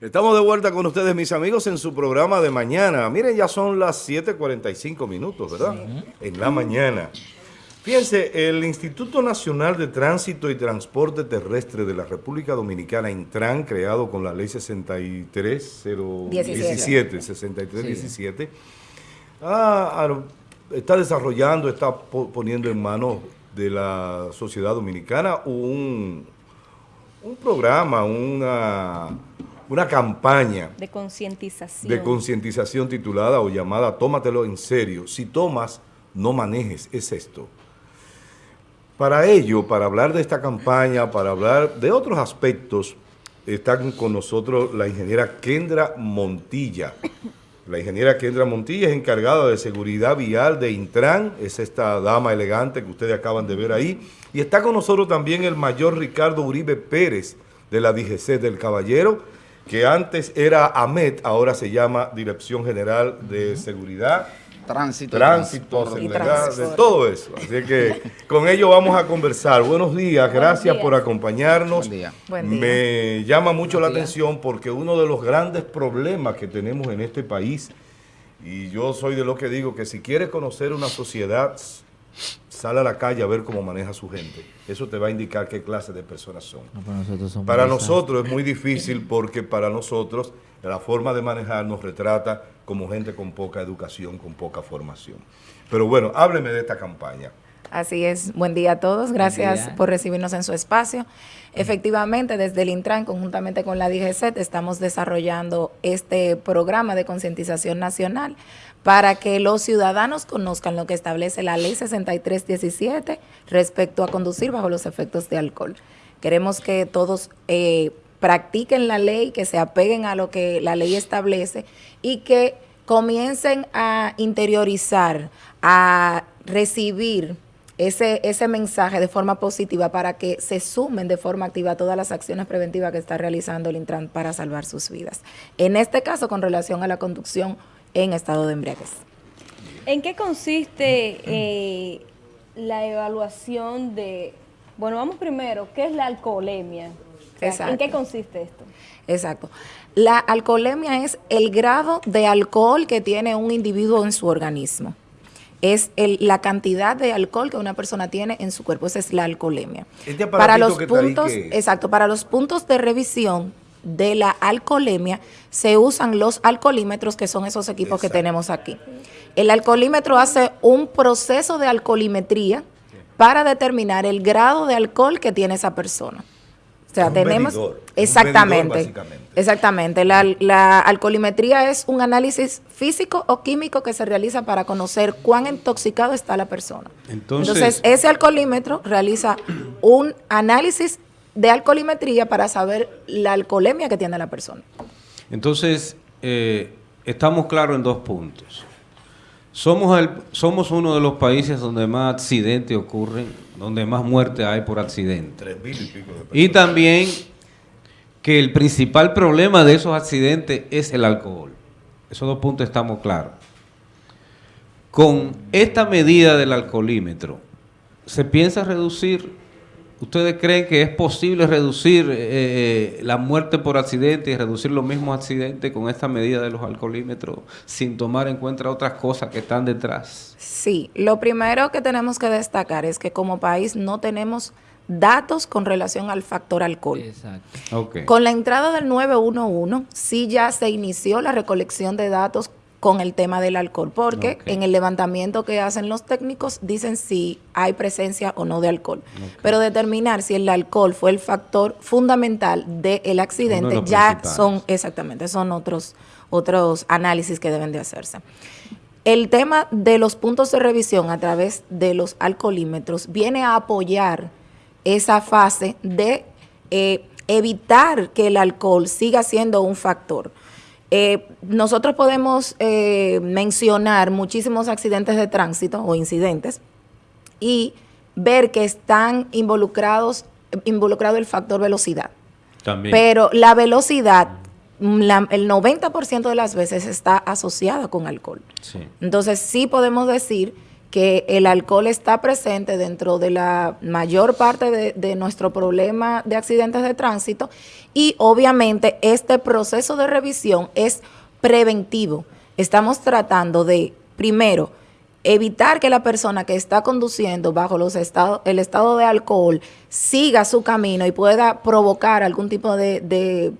Estamos de vuelta con ustedes, mis amigos, en su programa de mañana. Miren, ya son las 7.45 minutos, ¿verdad? En la mañana. Fíjense, el Instituto Nacional de Tránsito y Transporte Terrestre de la República Dominicana, Intran, creado con la ley 63017, 6317, está desarrollando, está poniendo en manos de la sociedad dominicana un, un programa, una una campaña de concientización de concientización titulada o llamada Tómatelo en serio. Si tomas, no manejes, es esto. Para ello, para hablar de esta campaña, para hablar de otros aspectos, están con nosotros la ingeniera Kendra Montilla. La ingeniera Kendra Montilla es encargada de seguridad vial de Intran, es esta dama elegante que ustedes acaban de ver ahí. Y está con nosotros también el mayor Ricardo Uribe Pérez de la DGC del Caballero, que antes era AMET, ahora se llama Dirección General de Seguridad, Tránsito, Tránsito, seguridad, de todo eso. Así que con ello vamos a conversar. Buenos días, gracias por acompañarnos. Buen día. Me llama mucho la atención porque uno de los grandes problemas que tenemos en este país, y yo soy de los que digo que si quieres conocer una sociedad sale a la calle a ver cómo maneja su gente. Eso te va a indicar qué clase de personas son. para nosotros, es muy difícil porque para nosotros la forma de manejar nos retrata como gente con poca educación, con poca formación. Pero bueno, hábleme de esta campaña. Así es. Buen día a todos. Gracias por recibirnos en su espacio. Efectivamente, desde el Intran, conjuntamente con la DGCET, estamos desarrollando este programa de concientización nacional para que los ciudadanos conozcan lo que establece la Ley 6317 respecto a conducir bajo los efectos de alcohol. Queremos que todos eh, practiquen la ley, que se apeguen a lo que la ley establece y que comiencen a interiorizar, a recibir ese, ese mensaje de forma positiva para que se sumen de forma activa a todas las acciones preventivas que está realizando el Intran para salvar sus vidas. En este caso, con relación a la conducción en estado de embriaguez. ¿En qué consiste eh, la evaluación de, bueno, vamos primero, ¿qué es la alcoholemia? ¿En qué consiste esto? Exacto. La alcoholemia es el grado de alcohol que tiene un individuo en su organismo. Es la cantidad de alcohol que una persona tiene en su cuerpo. Esa es la alcoholemia. Este para los puntos, exacto, para los puntos de revisión de la alcoholemia se usan los alcoholímetros, que son esos equipos que tenemos aquí. El alcoholímetro hace un proceso de alcoholimetría para determinar el grado de alcohol que tiene esa persona. O sea, tenemos... exactamente. exactamente. La, la, alcoholimetría es un análisis físico o químico que se realiza para conocer cuán intoxicado está la persona. Entonces ese alcoholímetro realiza un análisis de alcoholimetría para saber la alcoholemia que tiene la persona. Entonces, eh, estamos claros en dos puntos. Somos, el, somos uno de los países donde más accidentes ocurren, donde más muertes hay por accidente. Y, y también que el principal problema de esos accidentes es el alcohol. Esos dos puntos estamos claros. Con esta medida del alcoholímetro, ¿se piensa reducir ¿Ustedes creen que es posible reducir eh, eh, la muerte por accidente y reducir los mismos accidentes con esta medida de los alcoholímetros sin tomar en cuenta otras cosas que están detrás? Sí, lo primero que tenemos que destacar es que como país no tenemos datos con relación al factor alcohol. Exacto. Con la entrada del 911 sí ya se inició la recolección de datos con el tema del alcohol, porque en el levantamiento que hacen los técnicos dicen si hay presencia o no de alcohol. Pero determinar si el alcohol fue el factor fundamental del accidente ya son, exactamente, son otros, otros análisis que deben de hacerse. El tema de los puntos de revisión a través de los alcoholímetros viene a apoyar esa fase de eh, evitar que el alcohol siga siendo un factor. Eh, nosotros podemos eh, mencionar muchísimos accidentes de tránsito o incidentes y ver que están involucrados involucrado el factor velocidad. También. Pero la velocidad, el 90% de las veces está asociada con alcohol. Entonces sí podemos decir que el alcohol está presente dentro de la mayor parte de, de, nuestro problema de accidentes de tránsito y obviamente este proceso de revisión es preventivo. Estamos tratando de, primero, evitar que la persona que está conduciendo bajo los estados, el estado de alcohol siga su camino y pueda provocar algún tipo de,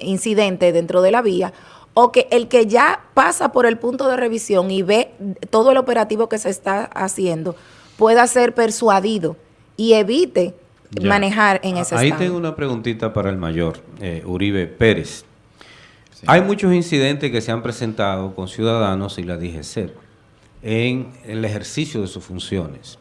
incidente dentro de la vía, o que el que ya pasa por el punto de revisión y ve todo el operativo que se está haciendo pueda ser persuadido y evite manejar en ese Ahí tengo una preguntita para el mayor, eh, Uribe Pérez. Hay muchos incidentes que se han presentado con ciudadanos y la DGC en el ejercicio de sus funciones.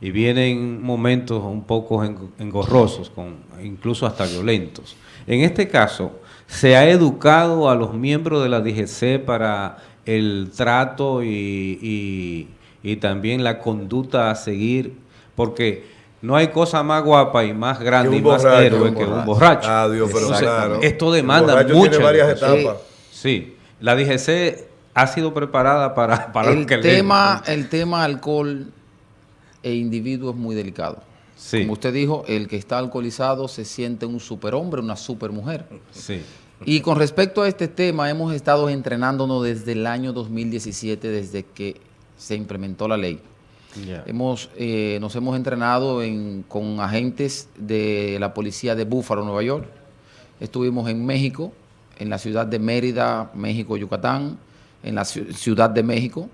Y vienen momentos un poco engorrosos, con, incluso hasta violentos. En este caso, se ha educado a los miembros de la DGC para el trato y, también la conducta a seguir, porque no hay cosa más guapa y más grande y más héroe que un borracho. Ah, pero claro. Esto demanda mucho. varias etapas. Sí, la DGC ha sido preparada para, para el que tema, El tema alcohol e individuo es muy delicado. Como usted dijo, el que está alcoholizado se siente un superhombre, una supermujer. Sí. Y con respecto a este tema, hemos estado entrenándonos desde el año 2017, desde que se implementó la ley. Hemos, eh, nos hemos entrenado con agentes de la policía de Búfalo, Nueva York. Estuvimos en México, en la ciudad de Mérida, México, Yucatán en la Ciudad de México,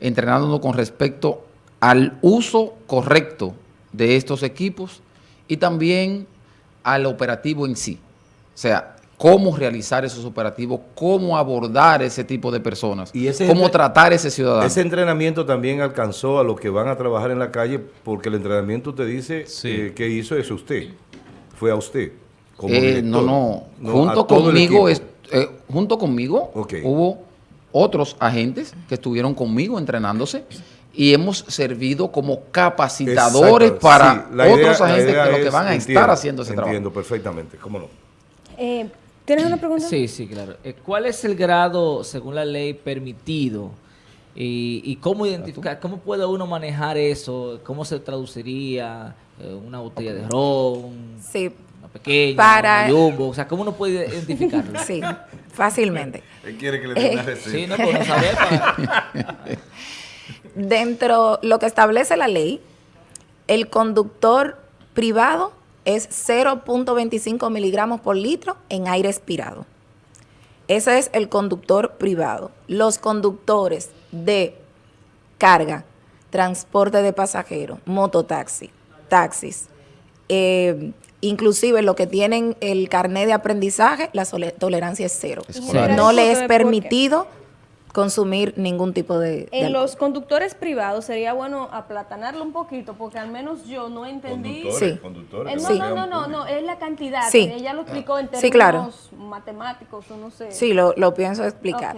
entrenándonos con respecto al uso correcto de estos equipos y también al operativo en sí. O sea, cómo realizar esos operativos, cómo abordar ese tipo de personas, ¿Y cómo tratar a ese ciudadano. Ese entrenamiento también alcanzó a los que van a trabajar en la calle, porque el entrenamiento te dice eh, que hizo eso usted, fue a usted. Eh, no, no, junto conmigo, eh, junto conmigo hubo otros agentes que estuvieron conmigo entrenándose y hemos servido como capacitadores para otros agentes que, lo que van a estar haciendo ese trabajo. Entiendo perfectamente, cómo no. Eh, ¿Tienes una pregunta? Sí, sí, claro. Eh, ¿Cuál es el grado, según la ley, permitido? Y, cómo identificar, cómo puede uno manejar eso? ¿Cómo se traduciría eh, una botella de ron? Sí, pequeño, para... jumbo, o sea, ¿cómo uno puede identificarlo? Sí, fácilmente. Él quiere que le dé una Sí, no, pues saber para... Dentro lo que establece la ley, el conductor privado es 0.25 miligramos por litro en aire expirado. Ese es el conductor privado. Los conductores de carga, transporte de pasajeros, mototaxi, taxis, eh, Inclusive lo que tienen el carnet de aprendizaje, la tolerancia es cero. No le es permitido consumir ningún tipo de... En los conductores privados sería bueno aplatanarlo un poquito, porque al menos yo no entendí... sí. conductores. Eh, no, no, no, no, es la cantidad. Sí. Ella lo explicó en términos claro. matemáticos o no sé. Sí, lo, lo pienso explicar.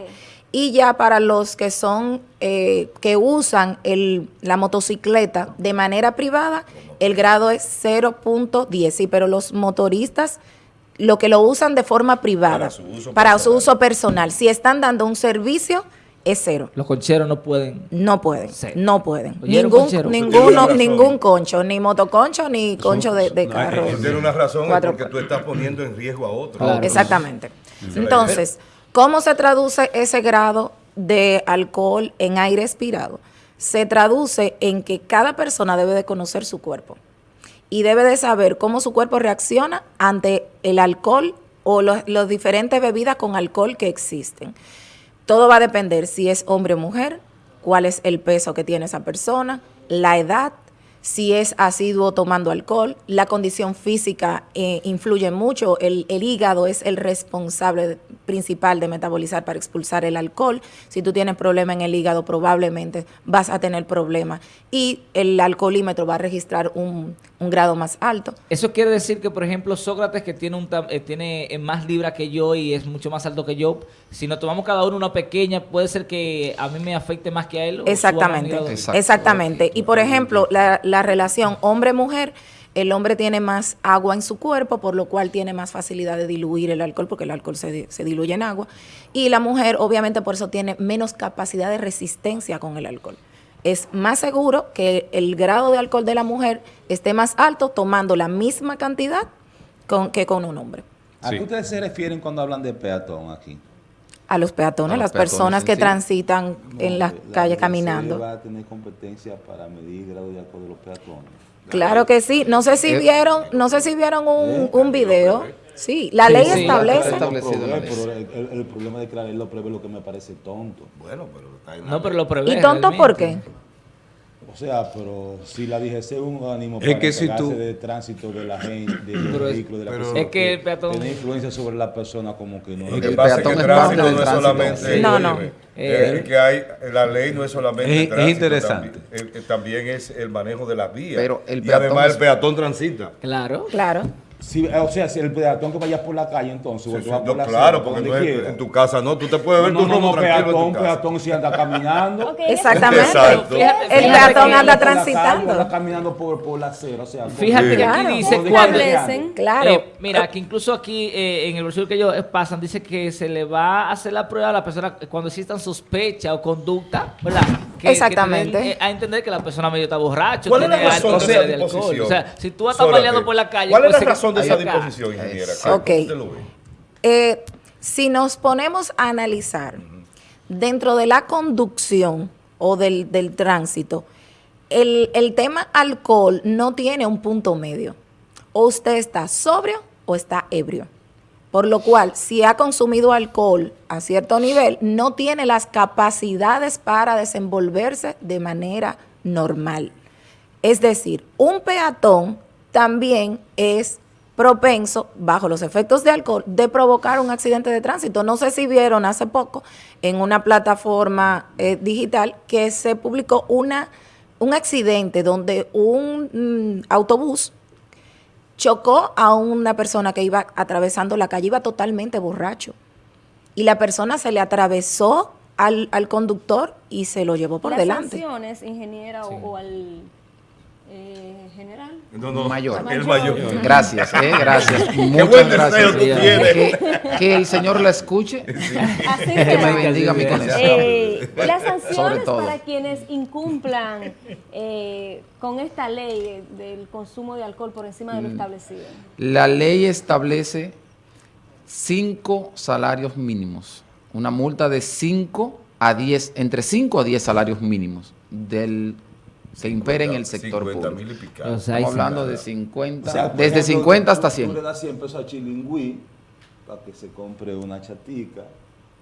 Y ya para los que son, eh, que usan el, la motocicleta de manera privada, el grado es 0.10, sí, pero los motoristas lo que lo usan de forma privada, para su uso, personal. Si están dando un servicio, es cero. Los concheros no pueden. No pueden, no pueden. Ningún, ninguno, ningún concho, ni motoconcho, ni concho de, de carro. tiene una razón porque tú estás poniendo en riesgo a otro. Exactamente. Entonces, ¿cómo se traduce ese grado de alcohol en aire expirado? se traduce en que cada persona debe de conocer su cuerpo y debe de saber cómo su cuerpo reacciona ante el alcohol o las diferentes bebidas con alcohol que existen. Todo va a depender si es hombre o mujer, cuál es el peso que tiene esa persona, la edad, si es asiduo tomando alcohol, la condición física eh, influye mucho, el, hígado es el responsable principal de metabolizar para expulsar el alcohol, si tú tienes problema en el hígado probablemente vas a tener problemas y el alcoholímetro va a registrar un, grado más alto. Eso quiere decir que, por ejemplo, Sócrates, que tiene, un, eh, tiene eh, más libra que yo y es mucho más alto que yo, si nos tomamos cada uno una pequeña, puede ser que a mí me afecte más que a él. Exactamente, exactamente. Y, por ejemplo, la la relación hombre-mujer, el hombre tiene más agua en su cuerpo, por lo cual tiene más facilidad de diluir el alcohol, porque el alcohol se, se, diluye en agua. Y la mujer, obviamente, por eso tiene menos capacidad de resistencia con el alcohol. es más seguro que el grado de alcohol de la mujer esté más alto tomando la misma cantidad con, que con un hombre. ¿A qué ustedes se refieren cuando hablan de peatón aquí? A los peatones, las personas que transitan en las calles caminando. va a tener competencia para medir grado de alcohol de los peatones? Claro que sí. No sé si eh, vieron, no sé si vieron un, eh, un video. Sí, la ley establece. pero el, problema de que la ley lo prevé lo que me parece tonto. Bueno, pero está No, pero lo prevé. ¿Y tonto por qué? O sea, pero si la DGC es un ánimo para que si tú... de tránsito de la gente, de los vehículos, de la persona, es que el peatón tiene influencia sobre la persona como que no. Lo que pasa es que el tránsito no es solamente... No, no. Eh, que hay, la ley no es solamente es, tránsito, es interesante. También, también, es el manejo de las vías. Pero el y además el peatón transita. Claro. Claro. Si, o sea, si el peatón que vaya por la calle, entonces. Sí, sí, no, claro, porque no es, en tu casa no. Tú te puedes ver no, tu no, no, peatón, peatón si anda caminando. okay, Exactamente. Exacto. el peatón anda transitando. anda caminando por, por la acera. O sea, fíjate que aquí dice cuando. Claro. Eh, mira, que incluso aquí eh, en el brochure que ellos pasan, dice que se le va a hacer la prueba a la persona cuando existan sospecha o conducta, ¿verdad? Que, Exactamente. Que a entender que la persona medio está borracho. ¿Cuál es la razón de, de alcohol? O sea, si tú estás baleando por la calle. ¿Cuál es la razón de esa disposición, ingeniera? Ok. Eh, si nos ponemos a analizar dentro de la conducción o del, tránsito, el, el, tema alcohol no tiene un punto medio. O usted está sobrio o está ebrio. Por lo cual, si ha consumido alcohol a cierto nivel, no tiene las capacidades para desenvolverse de manera normal. Es decir, un peatón también es propenso, bajo los efectos de alcohol, de provocar un accidente de tránsito. No sé si vieron hace poco en una plataforma eh, digital que se publicó una, un accidente donde un mm, autobús chocó a una persona que iba atravesando la calle, iba totalmente borracho. Y la persona se le atravesó al, conductor y se lo llevó por ¿Las delante. sanciones, ingeniera, o al eh, general. No, no, mayor. El mayor. Gracias, eh, gracias. Muchas gracias. Que, que, el Señor la escuche. Así que me bendiga mi conexión. Eh, las sanciones para quienes incumplan eh, con esta ley del consumo de alcohol por encima de lo mm. establecido. La ley establece cinco salarios mínimos. Una multa de 5 a 10, entre 5 a 10 salarios mínimos del se impere en el sector público. Estamos hablando de 50, desde 50 hasta 100. Tú le das 100 pesos a Chilingüí para que se compre una chatica,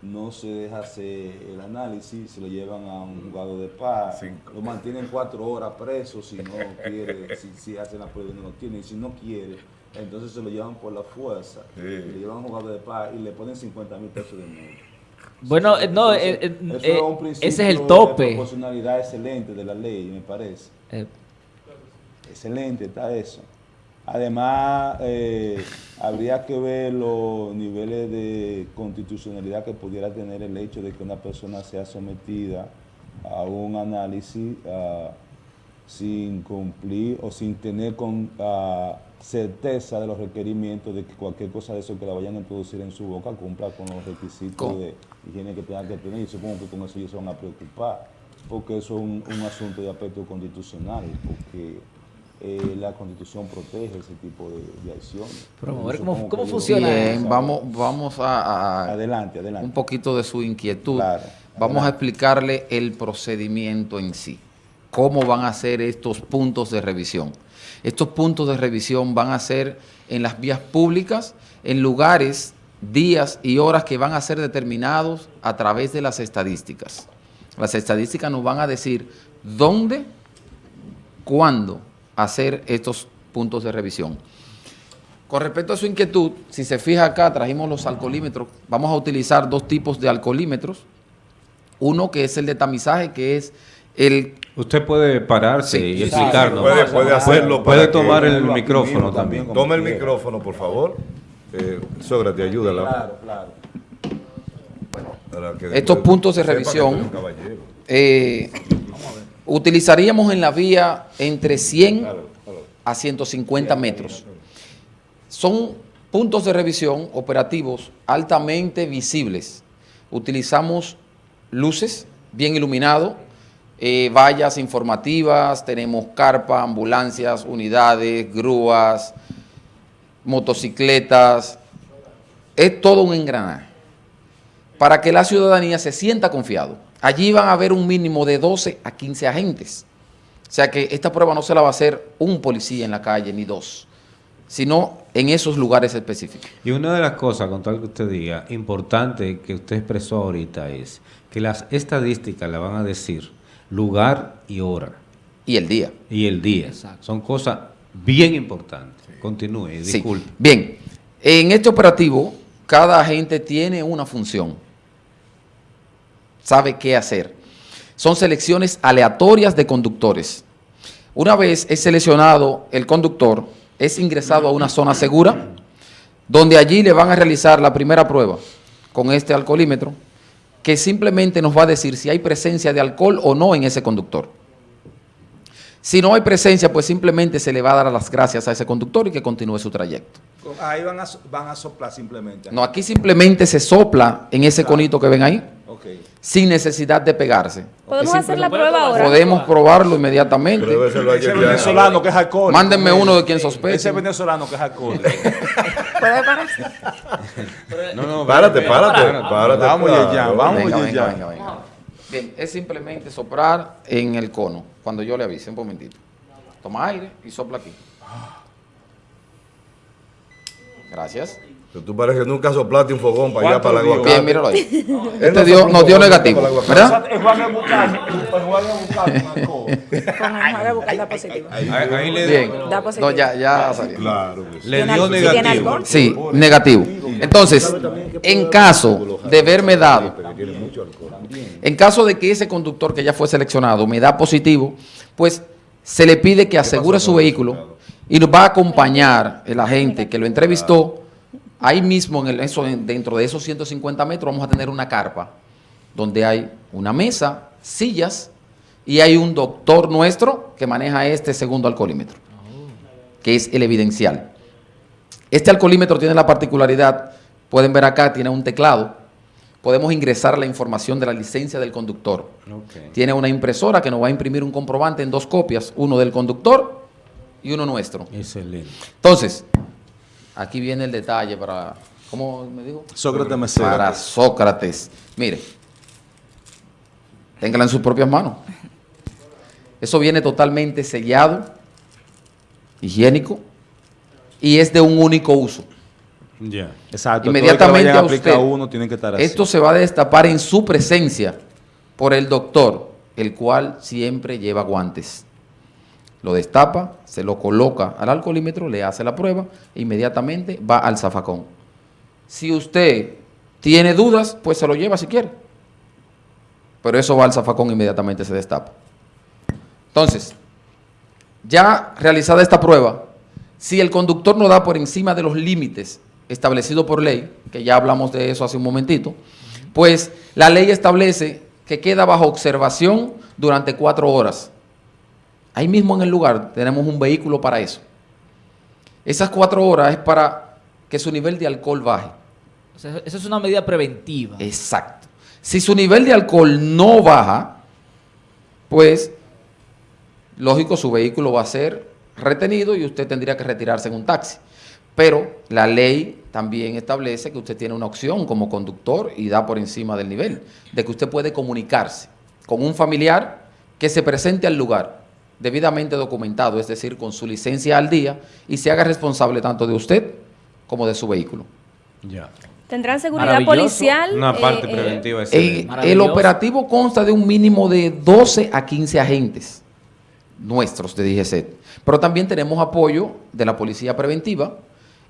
no se deja hacer el análisis, se lo llevan a un juzgado de paz, lo mantienen cuatro horas preso si no quiere, si, si hacen la prueba y no lo tiene, y si no quiere, entonces se lo llevan por la fuerza, le llevan a un juzgado de paz y le ponen 50 mil pesos de multa. Bueno, eh, no, eh, eh, ese es el tope. De proporcionalidad excelente de la ley, me parece. Excelente está eso. Además, habría que ver los niveles de constitucionalidad que pudiera tener el hecho de que una persona sea sometida a un análisis sin cumplir o sin tener con, ah, certeza de los requerimientos de que cualquier cosa de eso que la vayan a introducir en su boca cumpla con los requisitos de higiene que tenga que tener. Y supongo que con eso ellos se van a preocupar, porque eso es un, asunto de aspecto constitucional, porque eh, la constitución protege ese tipo de, acciones. Pero cómo, funciona. Bien, vamos, vamos a, adelante, adelante. un poquito de su inquietud. vamos a explicarle el procedimiento en sí. Cómo van a ser estos puntos de revisión. Estos puntos de revisión van a ser en las vías públicas, en lugares, días y horas que van a ser determinados a través de las estadísticas. Las estadísticas nos van a decir dónde, cuándo hacer estos puntos de revisión. Con respecto a su inquietud, si se fija acá, trajimos los alcoholímetros. Vamos a utilizar dos tipos de alcoholímetros. Uno que es el de tamizaje, que es el Usted puede pararse y explicarnos. puede, puede, hacerlo. Puede tomar el micrófono también. Tome el micrófono, por favor. Eh, Sócrates, ayúdala. Claro, claro. estos puntos de revisión eh, utilizaríamos en la vía entre 100 a 150 metros. Son puntos de revisión operativos altamente visibles. Utilizamos luces bien iluminados, eh, vallas informativas, tenemos carpa, ambulancias, unidades, grúas, motocicletas. Es todo un engranaje para que la ciudadanía se sienta confiado. Allí van a haber un mínimo de 12 a 15 agentes. O sea que esta prueba no se la va a hacer un policía en la calle ni dos, sino en esos lugares específicos. Y una de las cosas, con tal que usted diga, importante que usted expresó ahorita es que las estadísticas le van a decir lugar y hora. Y el día. Y el día. Son cosas bien importantes. Continúe, disculpe. Bien, en este operativo cada agente tiene una función. Sabe qué hacer. Son selecciones aleatorias de conductores. Una vez es seleccionado el conductor, es ingresado a una zona segura, donde allí le van a realizar la primera prueba con este alcoholímetro, que simplemente nos va a decir si hay presencia de alcohol o no en ese conductor. Si no hay presencia, pues simplemente se le va a dar las gracias a ese conductor y que continúe su trayecto. Ahí van a, van a soplar simplemente. No, aquí simplemente se sopla en ese conito que ven ahí, sin necesidad de pegarse. ¿Podemos hacer la prueba ahora? Podemos probarlo inmediatamente. Ese venezolano que es alcohol. Mándenme uno de quien sospeche. Ese venezolano que es alcohol. ¿Puede pararse? no, no, párate, párate. párate vamos ya, vamos venga, venga, venga, venga. Bien, es simplemente soplar en el cono, cuando yo le avise, un momentito. Toma aire y sopla aquí. Gracias. Pero tú pareces que nunca soplaste un fogón para allá, para la agua. Bien, míralo ahí. Este dio, nos dio negativo, ¿verdad? Es Juan Bucal, Juan Bucal, Con el da positivo. Ahí le Bien. Da positivo. No, ya, ya salió. Claro. Le dio negativo. Sí, negativo. Entonces, en caso de verme dado, en caso de que ese conductor que ya fue seleccionado me da positivo, pues se le pide que asegure su vehículo y nos va a acompañar el agente que lo entrevistó. Ahí mismo, en el, eso, dentro de esos 150 metros, vamos a tener una carpa donde hay una mesa, sillas y hay un doctor nuestro que maneja este segundo alcoholímetro, que es el evidencial. Este alcoholímetro tiene la particularidad, pueden ver acá, tiene un teclado, podemos ingresar la información de la licencia del conductor. Tiene una impresora que nos va a imprimir un comprobante en dos copias, uno del conductor y uno nuestro. Excelente. Entonces, aquí viene el detalle para, ¿cómo me dijo? Sócrates. Para Sócrates. Mire, téngala en sus propias manos. Eso viene totalmente sellado, higiénico, y es de un único uso. Ya. Exacto. Inmediatamente a usted, uno, tiene que estar así. esto se va a destapar en su presencia por el doctor, el cual siempre lleva guantes lo destapa, se lo coloca al alcoholímetro, le hace la prueba e inmediatamente va al zafacón. Si usted tiene dudas, pues se lo lleva si quiere. Pero eso va al zafacón inmediatamente se destapa. Entonces, ya realizada esta prueba, si el conductor no da por encima de los límites establecidos por ley, que ya hablamos de eso hace un momentito, pues la ley establece que queda bajo observación durante cuatro horas Ahí mismo en el lugar tenemos un vehículo para eso. Esas cuatro horas es para que su nivel de alcohol baje. O sea, esa es una medida preventiva. Exacto. Si su nivel de alcohol no baja, pues, lógico, su vehículo va a ser retenido y usted tendría que retirarse en un taxi. Pero la ley también establece que usted tiene una opción como conductor y da por encima del nivel, de que usted puede comunicarse con un familiar que se presente al lugar debidamente documentado, es decir, con su licencia al día, y se haga responsable tanto de usted como de su vehículo. Ya. ¿Tendrán seguridad policial? Una parte eh, preventiva. Eh, el operativo consta de un mínimo de 12 a 15 agentes nuestros de DGC, pero también tenemos apoyo de la policía preventiva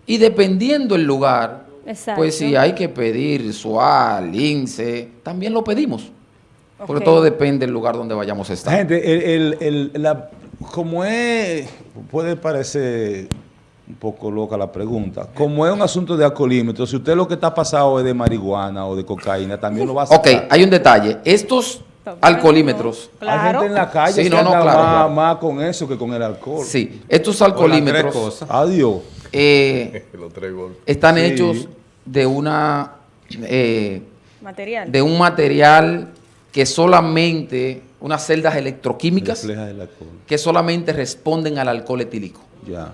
y dependiendo el lugar, pues si hay que pedir SUAL, INSE, también lo pedimos. Porque todo depende del lugar donde vayamos a estar. Gente, el, el, la, como es, puede parecer un poco loca la pregunta, como es un asunto de alcoholímetro, si usted lo que está pasado es de marihuana o de cocaína, también lo va a hacer. Ok, hay un detalle. Estos alcoholímetros. Hay gente en la calle sí, no, no, claro, más, con eso que con el alcohol. Sí, estos alcoholímetros. Adiós. Eh, están hechos de una. Eh, material. De un material que solamente unas celdas electroquímicas que solamente responden al alcohol etílico. Ya.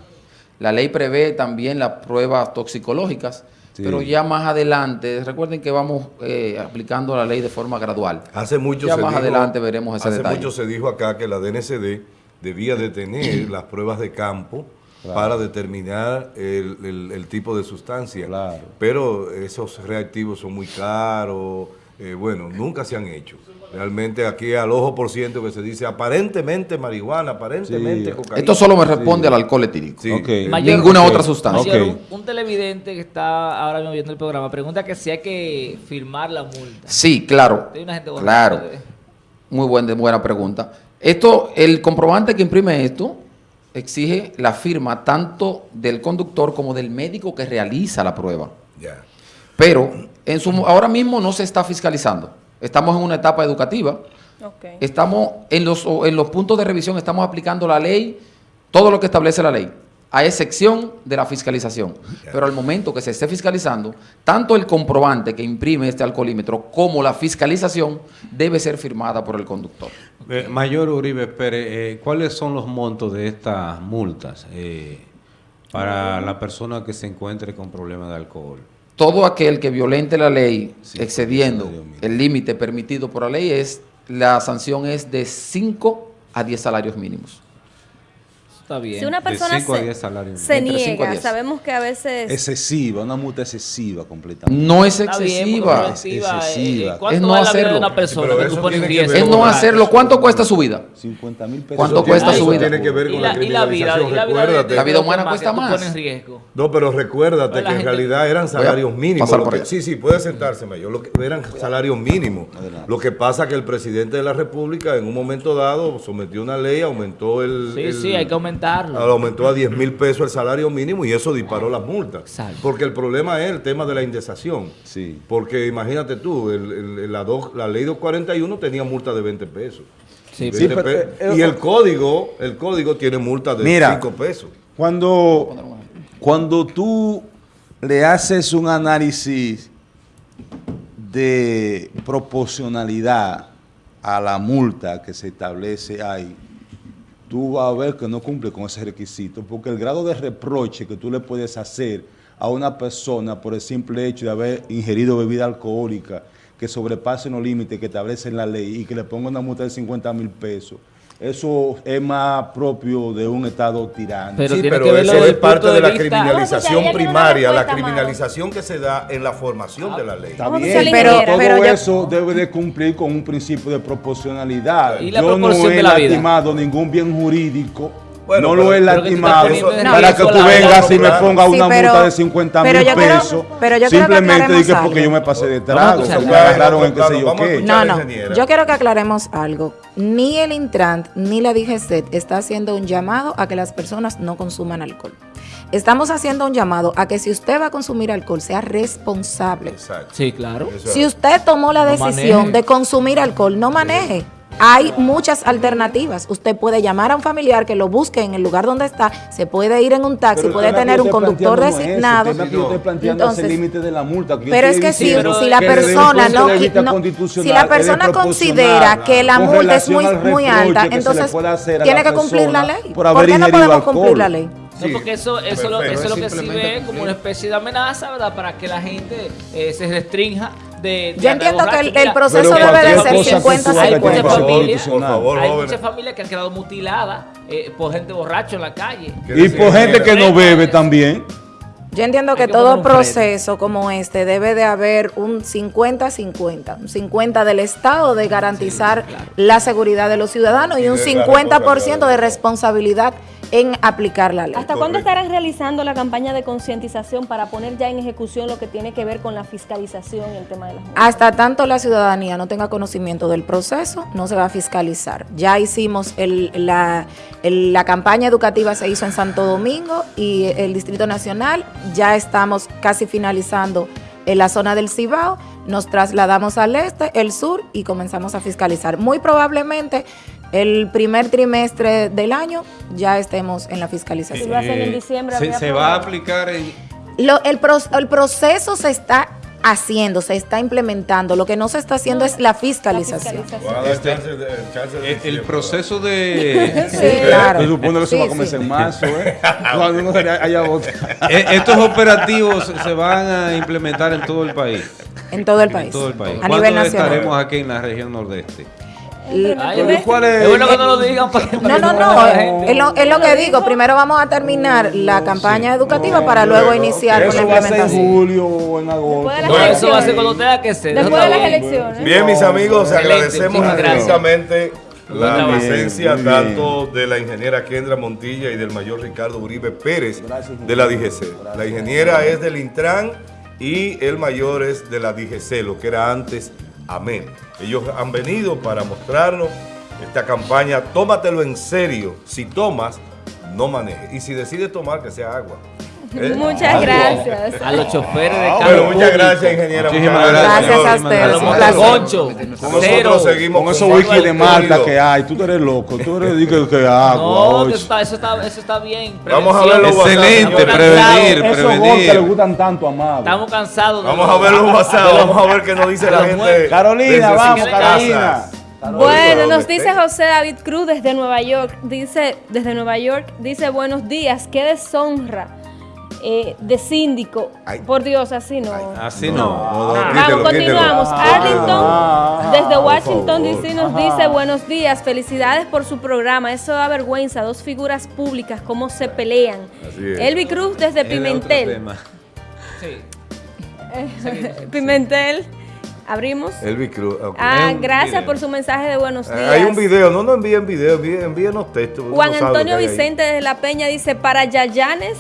La ley prevé también las pruebas toxicológicas, pero ya más adelante, recuerden que vamos eh, aplicando la ley de forma gradual. Hace mucho ya más adelante veremos ese hace mucho se dijo acá que la DNCD debía de tener las pruebas de campo para determinar el, tipo de sustancia. Pero esos reactivos son muy caros, eh, bueno, nunca se han hecho. Realmente aquí al ojo por ciento que se dice aparentemente marihuana, aparentemente cocaína. Esto solo me responde al alcohol etílico. Ninguna otra sustancia. un, televidente que está ahora mismo viendo el programa pregunta que si hay que firmar la multa. Sí, claro. claro. Muy buena, buena pregunta. Esto, el comprobante que imprime esto exige la firma tanto del conductor como del médico que realiza la prueba. Pero en su, ahora mismo no se está fiscalizando. Estamos en una etapa educativa. Estamos en los, en los puntos de revisión, estamos aplicando la ley, todo lo que establece la ley, a excepción de la fiscalización. Pero al momento que se esté fiscalizando, tanto el comprobante que imprime este alcoholímetro como la fiscalización debe ser firmada por el conductor. Eh, Mayor Uribe Pérez, eh, ¿cuáles son los montos de estas multas eh, para la persona que se encuentre con problemas de alcohol? Todo aquel que violente la ley excediendo el límite permitido por la ley es la sanción es de 5 a 10 salarios mínimos. Si una persona se, niega, sabemos que a veces... Excesiva, una multa excesiva completamente. No es excesiva. es excesiva. Eh, es no hacerlo. Una persona es no hacerlo. ¿Cuánto cuesta su vida? 50 mil pesos. ¿Cuánto cuesta su vida? Tiene que ver con la, criminalización. Recuérdate. La vida humana cuesta más. No, pero recuérdate que en realidad eran salarios mínimos. Sí, sí, puede sentarse, mayor. Lo que, eran salarios mínimos. Lo que pasa que el presidente de la República en un momento dado sometió una ley, aumentó el... Sí, sí, hay que aumentar Aumentó a 10 mil pesos el salario mínimo y eso disparó las multas. Porque el problema es el tema de la indexación. Sí. Porque imagínate tú, la, la ley 241 tenía multa de 20 pesos. Sí, eh, y el código, el código tiene multa de 5 pesos. Cuando, cuando tú le haces un análisis de proporcionalidad a la multa que se establece ahí, tú vas a ver que no cumple con ese requisito, porque el grado de reproche que tú le puedes hacer a una persona por el simple hecho de haber ingerido bebida alcohólica que sobrepase los límites que establece la ley y que le ponga una multa de 50 mil pesos, eso es más propio de un Estado tirano. Pero sí, pero eso es parte de, la criminalización primaria, la criminalización que se da en la formación de la ley. Está bien, pero, todo eso debe de cumplir con un principio de proporcionalidad. Yo no he lastimado ningún bien jurídico no lo he lastimado para que tú vengas y me pongas una multa de 50 mil pesos. simplemente dije porque yo me pasé de trago. No, no. Yo quiero que aclaremos algo. Ni el Intrant ni la DGC está haciendo un llamado a que las personas no consuman alcohol. Estamos haciendo un llamado a que si usted va a consumir alcohol, sea responsable. Sí, claro. Si usted tomó la decisión de consumir alcohol, no maneje. Hay muchas alternativas. Usted puede llamar a un familiar que lo busque en el lugar donde está, se puede ir en un taxi, puede tener un conductor designado. Entonces, de la multa, pero es que si, la persona no, si la persona considera que la multa es muy, muy alta, entonces tiene que cumplir la ley. ¿Por qué no podemos cumplir la ley? No, porque eso, eso, lo, eso es lo que sirve como una especie de amenaza, ¿verdad? Para que la gente eh, se restrinja de, Yo entiendo que el, proceso debe de ser 50-50. Hay muchas familias, hay muchas familias que han quedado mutiladas eh, por gente borracha en la calle. Y por gente que no bebe también. Yo entiendo que, todo proceso como este debe de haber un 50-50, un 50 del Estado de garantizar la seguridad de los ciudadanos y un 50% de responsabilidad en aplicar la ley. ¿Hasta cuándo estarán realizando la campaña de concientización para poner ya en ejecución lo que tiene que ver con la fiscalización y el tema de las multas? Hasta tanto la ciudadanía no tenga conocimiento del proceso, no se va a fiscalizar. Ya hicimos la, la campaña educativa, se hizo en Santo Domingo y el Distrito Nacional, ya estamos casi finalizando en la zona del Cibao, nos trasladamos al este, el sur y comenzamos a fiscalizar. Muy probablemente el primer trimestre del año ya estemos en la fiscalización. se, va a aplicar en... el, el proceso se está haciendo, se está implementando. Lo que no se está haciendo es la fiscalización. Este, el, proceso de... sí, claro. Se supone que se va a comenzar en marzo, ¿eh? Cuando haya eh, Estos operativos se van a implementar en todo el país. En todo el país. En todo el país. A nivel nacional. estaremos aquí en la región nordeste? ¿Cuál es? bueno que no lo digan No, no, no. Es lo, es lo que digo. Primero vamos a terminar la campaña educativa para luego iniciar con la implementación. en julio o en agosto. eso va a ser cuando tenga que ser. Después de las elecciones. Bien, mis amigos, agradecemos infinitamente la presencia tanto de la ingeniera Kendra Montilla y del mayor Ricardo Uribe Pérez de la DGC. La ingeniera es del Intran y el mayor es de la DGC, lo que era antes Amén. Ellos han venido para mostrarnos esta campaña, tómatelo en serio. Si tomas, no manejes. Y si decides tomar, que sea agua. ¿Eh? Muchas gracias. A los choferes de carro. muchas gracias, ingeniera. Muchísimas gracias. Gracias a ustedes. A los nosotros seguimos con esos wiki de Marta que hay. Tú eres loco. Tú eres que, que agua. No, eso está, eso, está, eso está bien. Vamos a ver los Excelente, prevenir, prevenir. que le gustan tanto, amado. Estamos cansados. Vamos a ver los WhatsApp. Vamos a ver qué nos dice la gente. Carolina, vamos, Carolina. Bueno, nos dice José David Cruz desde Nueva York, dice desde Nueva York, dice buenos días, qué deshonra eh, de síndico. Por Dios, así no. así no. Vamos, continuamos. Arlington, desde Washington DC, nos dice buenos días, felicidades por su programa. Eso da vergüenza, dos figuras públicas, cómo se pelean. Elvi Cruz desde Pimentel. Pimentel. Abrimos. Elvi Cruz. Ah, gracias por su mensaje de buenos días. hay un video, no nos envíen video, envíenos texto. Juan Antonio Vicente desde La Peña dice, para Yayanes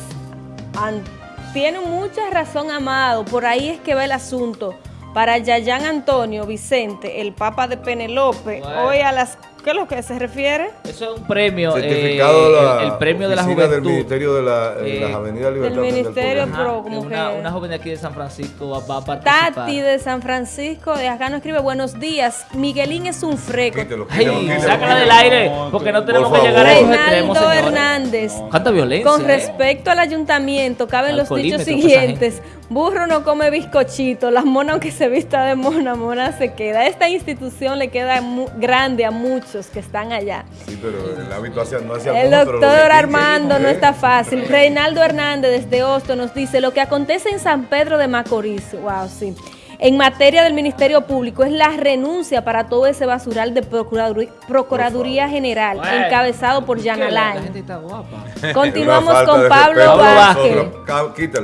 tiene mucha razón, Amado. Por ahí es que va el asunto. Para Yayan Antonio Vicente, el Papa de Penelope, hoy a las ¿Qué es lo que se refiere? Eso es un premio. Certificado eh, el, premio de la juventud. del Ministerio de la, eh, las Avenidas Libertad. Del Ministerio, pero como una, que... Una joven de aquí de San Francisco va, a participar. Tati de San Francisco, de acá nos escribe, buenos días, Miguelín es un freco. Quítelo, quítelo, sácala del aire, porque no tenemos que llegar a esos extremos, Hernández. Cuánta violencia, Con ¿eh? respecto al ayuntamiento, caben los dichos siguientes. Burro no come bizcochito, las monas aunque se vista de mona, mona se queda. Esta institución le queda grande a muchos que están allá. Sí, pero el hábito hacia, no hacia El doctor Armando no está fácil. Reinaldo Hernández desde Hosto nos dice, lo que acontece en San Pedro de Macorís, wow, sí en materia del Ministerio Público es la renuncia para todo ese basural de Procuraduría, General, encabezado por Jan Alain. Continuamos con Pablo Vázquez.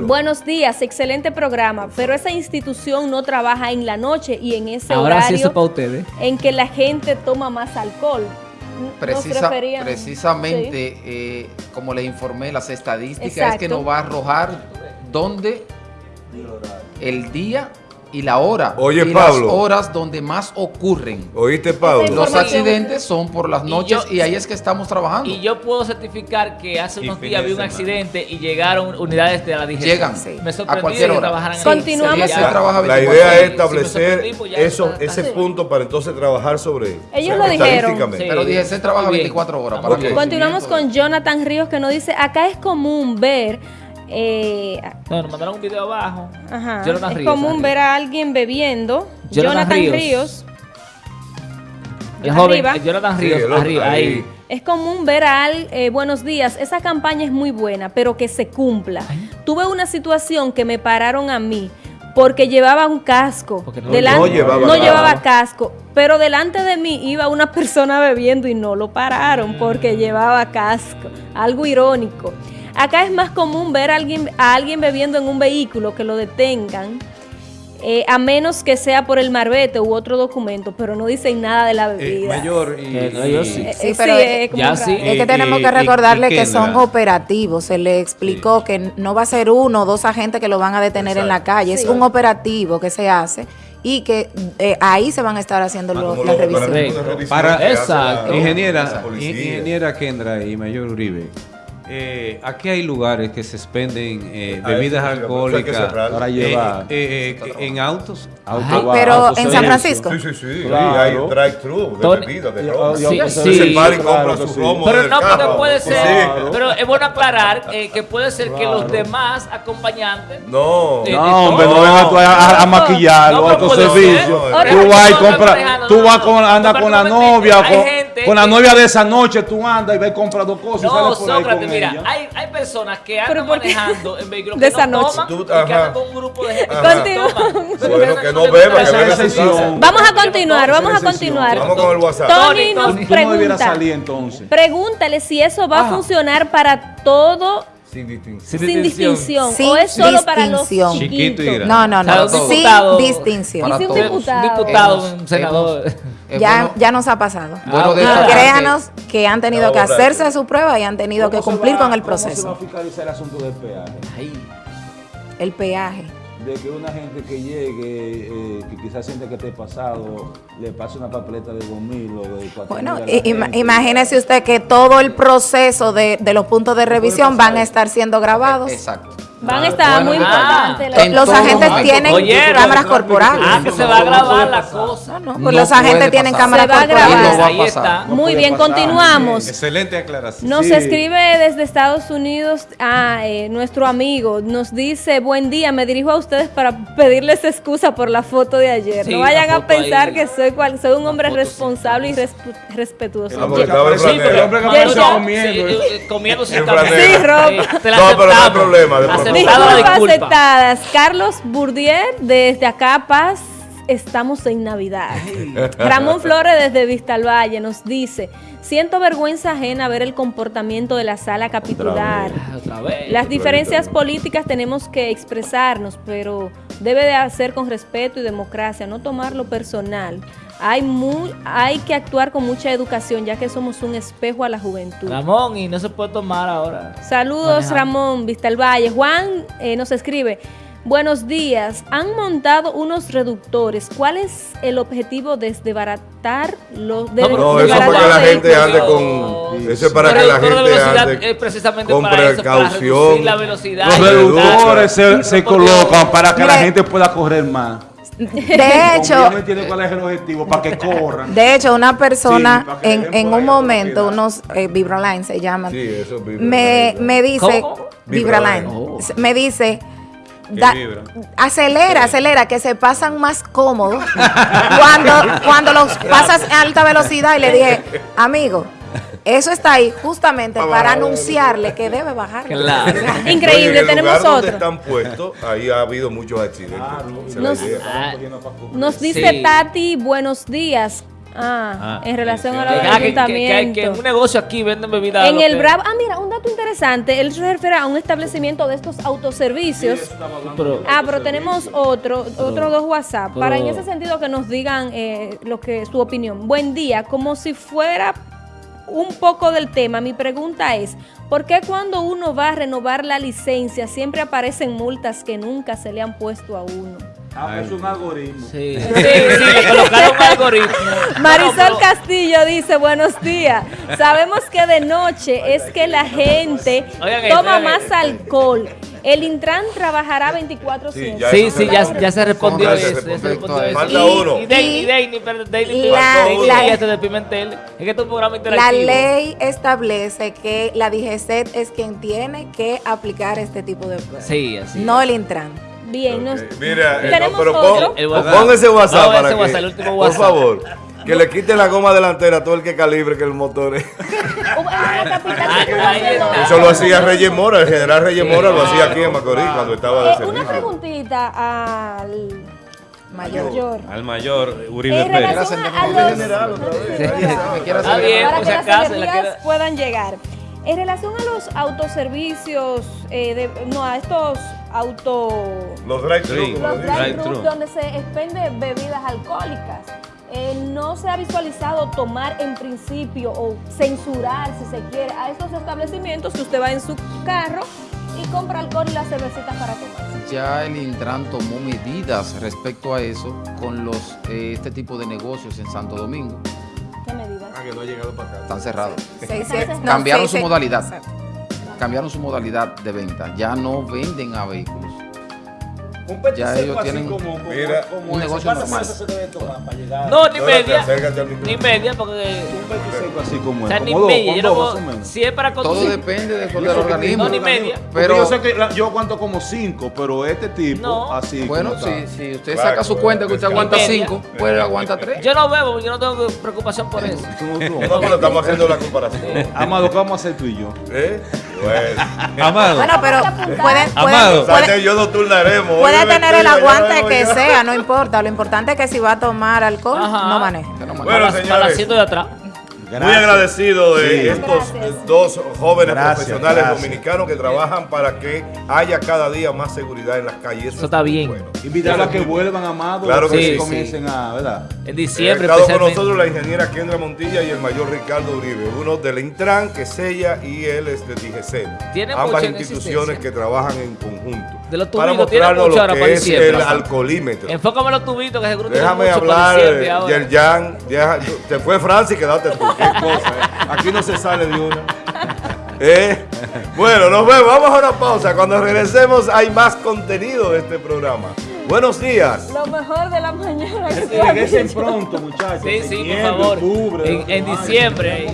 Buenos días, excelente programa, pero esa institución no trabaja en la noche y en ese horario en que la gente toma más alcohol. precisamente, eh, como les informé, las estadísticas es que nos va a arrojar dónde el día y la hora. Oye, y Pablo. las horas donde más ocurren. ¿Oíste, Pablo? Los accidentes son por las noches y, ahí es que estamos trabajando. Y yo puedo certificar que hace unos días vi un accidente y llegaron unidades de la DGC. Llegan sí. Me a cualquier hora. Continuamos. La, idea es establecer pues eso, ese punto para entonces trabajar sobre él. Ellos lo dijeron. Pero DGC trabaja 24 horas. Para Continuamos con Jonathan Ríos que nos dice, acá es común ver eh, no, nos mandaron un video abajo. Ajá. es común ver a alguien bebiendo. Jonathan, Ríos. El joven, Jonathan Ríos, arriba, ahí. Es común ver a alguien, eh, buenos días, esa campaña es muy buena, pero que se cumpla. Tuve una situación que me pararon a mí porque llevaba un casco. No, no, llevaba, no llevaba, casco. Pero delante de mí iba una persona bebiendo y no lo pararon porque llevaba casco. Algo irónico. Acá es más común ver a alguien, a alguien bebiendo en un vehículo que lo detengan, eh, a menos que sea por el marbete u otro documento, pero no dicen nada de la eh, bebida. mayor, y, eh, sí. sí, pero es, que tenemos que recordarle que son operativos. Se le explicó que no va a ser uno o dos agentes que lo van a detener en la calle, es un operativo que se hace y que ahí se van a estar haciendo ah, las revisiones. Para, esa ingeniera, ingeniera Kendra y Mayor Uribe, eh, aquí hay lugares que se expenden eh, bebidas alcohólicas para llevar eh, en autos. pero en San Francisco. Sí, sí, sí. Claro. Hay drive-thru de bebidas, de romo. Sí, sí. compra su romo Pero no, porque puede ser. Pero es bueno aclarar que puede ser que los demás acompañantes. No, no, hombre, no vengas tú a, a maquillarlo, a tu servicio. Tú vas y compras, tú vas con, andas con la novia, con la novia de esa noche, tú andas y ves y compras dos cosas y sales por ahí con mira, hay, hay personas que andan manejando en vehículos de que esa no noche. toman y que andan con un grupo de gente que no toman. Bueno, que no beba, que beba Vamos a continuar, vamos a continuar. Vamos con el WhatsApp. Tony nos pregunta, salir, entonces. pregúntale si eso va a funcionar para todo sin distinción. Sin distinción. Sin o es solo para los chiquitos. No, no, no. Sin distinción. Y si un diputado. Un diputado, un senador. Ya, ya nos ha pasado. Bueno, ah, créanos que han tenido que hacerse su prueba y han tenido que cumplir con el proceso. ¿Cómo se va a fiscalizar el asunto del peaje? El peaje de que una gente que llegue, eh, que quizás siente que esté pasado, le pase una papeleta de 2 mil o de 4 Bueno, imagínese usted que todo el proceso de, de los puntos de revisión van a estar siendo grabados. Exacto. Van a estar muy importantes. Ah, los agentes tienen cámaras corporales. Ah, que se va a grabar la cosa. No, pues los agentes tienen cámaras corporales. Ahí está. Muy bien, continuamos. Excelente aclaración. Nos escribe desde Estados Unidos a eh, nuestro amigo. Nos dice, buen día, me dirijo a ustedes para pedirles excusa por la foto de ayer. no vayan a pensar que soy, cual, soy un hombre responsable y respetuoso. El hombre que comiendo. Comiendo sin Sí, Rob. No, pero no hay problema. Disculpas aceptadas. Carlos Bourdier, desde acá, Paz, estamos en Navidad. Ramón Flores, desde Vistalvalle, nos dice... Siento vergüenza ajena ver el comportamiento de la sala capitular. Las diferencias políticas tenemos que expresarnos, pero debe de hacer con respeto y democracia, no tomarlo personal. Hay, muy, hay que actuar con mucha educación, ya que somos un espejo a la juventud. Ramón, y no se puede tomar ahora. Saludos, Ramón, Vista el Valle. Juan eh, nos escribe. Buenos días. Han montado unos reductores. ¿Cuál es el objetivo de desbaratar los de No, eso es para que la gente ande con eso es para que la gente ande precisamente con para precaución. Eso, la velocidad. Los reductores se, se colocan para que la gente pueda correr más. De hecho, cuál es el objetivo para que corran. De hecho, una persona en, en un momento, unos eh, Vibraline se llaman, sí, eso, me, me dice, Vibraline, oh. me dice, acelera, acelera, que se pasan más cómodos cuando, cuando los pasas a alta velocidad y le dije, amigo, eso está ahí justamente para anunciarle que debe bajar. Increíble, tenemos otro. están puestos, ahí ha habido muchos accidentes. nos, dice Tati, buenos días. Ah, ah, en relación a la ayuntamiento. Que, un negocio aquí venden bebidas. En el Bravo, ah, mira, un dato interesante. Él se refiere a un establecimiento de estos autoservicios. ah, pero tenemos otro, otro dos WhatsApp. para en ese sentido que nos digan eh, lo que su opinión. Buen día, como si fuera un poco del tema, mi pregunta es, ¿por qué cuando uno va a renovar la licencia siempre aparecen multas que nunca se le han puesto a uno? Ah, es un algoritmo. Sí, sí, le colocaron un algoritmo. Marisol Castillo dice, buenos días. Sabemos que de noche es que la gente toma más alcohol el Intran trabajará 24 Sí, sí, sí, ya, ya, se respondió eso. Ya se respondió eso. Falta uno. Y Dani, perdón, este de Pimentel. Es que es un programa interactivo. La ley establece que la DGCET es quien tiene que aplicar este tipo de pruebas. Sí, así. No el Intran. Bien, nos, Mira, eh, no, pero pon, pon, ese WhatsApp para ese WhatsApp, el último WhatsApp. Por favor. Que le quiten la goma delantera a todo el que calibre que el motor es. Eso lo hacía Reyes Mora, el general Reyes Mora lo hacía aquí en Macorís cuando estaba de servicio. Una preguntita al mayor. Al mayor, Uribe en Pérez. Relación a los... general otra vez. Está bien, para que las energías puedan llegar. En relación a los autoservicios, eh, de, no, a estos auto... Los drive-thru. Los drive-thru, donde se expende bebidas alcohólicas. Eh, no se ha visualizado tomar en principio o censurar, si se quiere, a estos establecimientos que usted va en su carro y compra alcohol y las cervecitas para tomar. Ya el Intran tomó medidas respecto a eso con los eh, este tipo de negocios en Santo Domingo. ¿Qué medidas? Ah, que no ha llegado para acá. Están cerrados. Cambiaron su modalidad. cambiaron su modalidad de venta. Ya no venden a vehículos. Un ya ellos tienen como, mira, un negocio normal. No, ni media. Ni media, porque. Un así como o sea, ni media. Yo si es para conducir. Todo depende del, del organismo. No, ni media. Pero yo sé que yo aguanto como cinco, pero este tipo, así. Bueno, si, si usted saca su cuenta que usted aguanta cinco, pues aguanta tres. Yo no bebo, yo no tengo preocupación por eso. No, pero estamos haciendo la comparación. Amado, ¿qué vamos a hacer tú y yo? ¿Eh? Bueno. Amado. Bueno, pero pueden. Amado. Yo no turnaremos puede tener el aguante que sea, no importa. Lo importante es que si va a tomar alcohol, no maneje. Bueno, señores. de atrás. Muy agradecido de estos dos jóvenes profesionales dominicanos que trabajan para que haya cada día más seguridad en las calles. Eso, está bien. Bueno. a que vuelvan, amados. Claro que sí, comiencen a, ¿verdad? En diciembre. Ha estado con nosotros la ingeniera Kendra Montilla y el mayor Ricardo Uribe, uno del Intran, que sella, y él es de DGC. Ambas instituciones que trabajan en conjunto. De los tubitos, tiene mucho lo que es el alcoholímetro. Enfócame los tubitos, que seguro Déjame hablar, Yerjan. Te fue Francis, quédate tú. Qué cosa, eh. Aquí no se sale de una. Eh, bueno, nos vemos. Vamos a una pausa. Cuando regresemos hay más contenido de este programa. Buenos días. Lo mejor de la mañana. Regresen pronto, muchachos. Sí, sí, por favor. en, en diciembre.